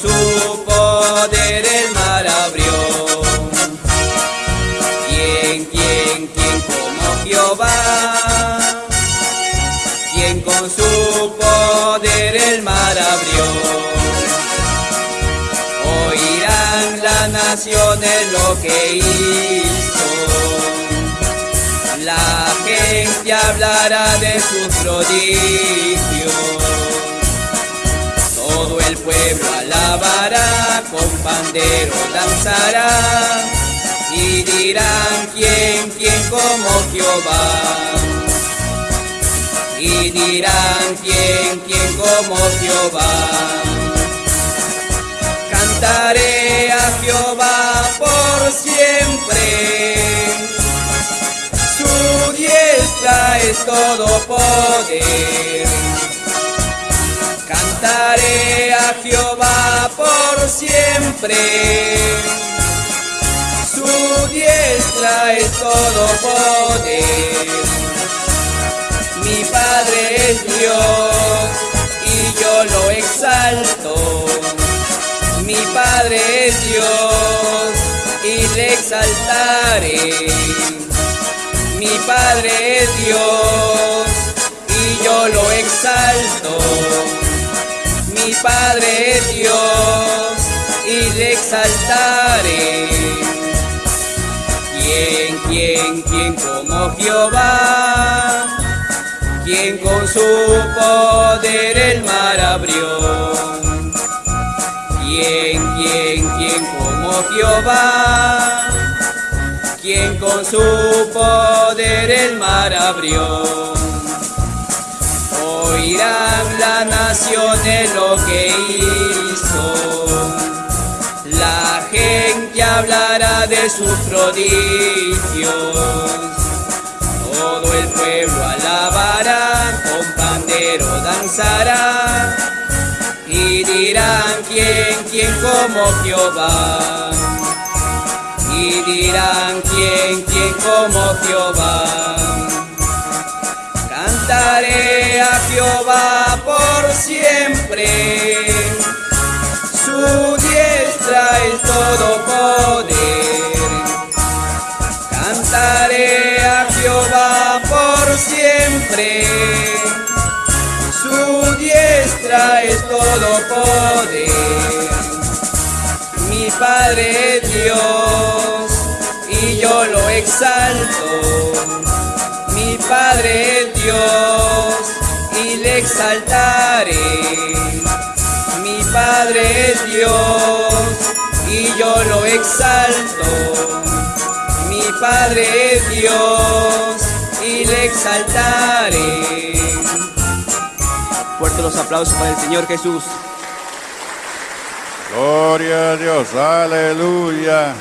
su poder el mar abrió. ¿Quién, quién, quién como Jehová? ¿Quién con su poder el mar abrió? Oirán las naciones lo que hizo. La gente hablará de sus prodigios. El pueblo alabará, con pandero danzará y dirán quién, quién como Jehová. Y dirán quién, quién como Jehová. Cantaré a Jehová por siempre. Su diestra es todo poder. Por siempre. Su diestra es todo poder. Mi Padre es Dios y yo lo exalto. Mi Padre es Dios y le exaltaré. Mi Padre es Dios y yo lo exalto. Mi Padre Dios y le exaltaré. ¿Quién, quién, quién como Jehová? ¿Quién con su poder el mar abrió? ¿Quién, quién, quién como Jehová? ¿Quién con su poder el mar abrió? Oirán las naciones lo que hizo. La gente hablará de sus prodigios. Todo el pueblo alabará, con pandero danzará. Y dirán quién, quién como Jehová. Y dirán quién, quién como Jehová. Cantaré a Jehová por siempre. Su diestra es todo poder. Cantaré a Jehová por siempre. Su diestra es todo poder. Mi Padre es Dios y yo lo exalto. Mi Padre es Dios exaltaré. Mi Padre es Dios y yo lo exalto. Mi Padre es Dios y le exaltaré. Fuerte los aplausos para el Señor Jesús. Gloria a Dios, aleluya.